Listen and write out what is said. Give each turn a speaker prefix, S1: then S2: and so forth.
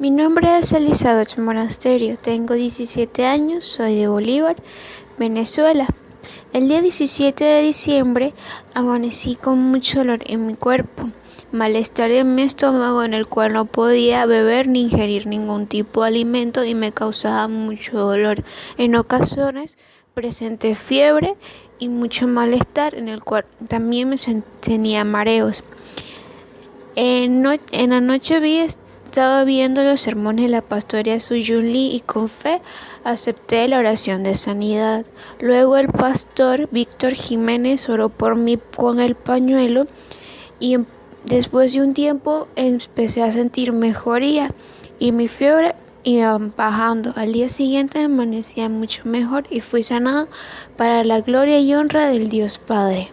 S1: Mi nombre es Elizabeth Monasterio, tengo 17 años, soy de Bolívar, Venezuela. El día 17 de diciembre amanecí con mucho dolor en mi cuerpo, malestar en mi estómago en el cual no podía beber ni ingerir ningún tipo de alimento y me causaba mucho dolor. En ocasiones presenté fiebre y mucho malestar en el cual también me tenía mareos. En, en la noche vi estaba viendo los sermones de la pastoria Suyun Lee y con fe acepté la oración de sanidad. Luego el pastor Víctor Jiménez oró por mí con el pañuelo y em, después de un tiempo empecé a sentir mejoría y mi fiebre iba bajando. Al día siguiente amanecía mucho mejor y fui sanada para la gloria y honra del Dios Padre.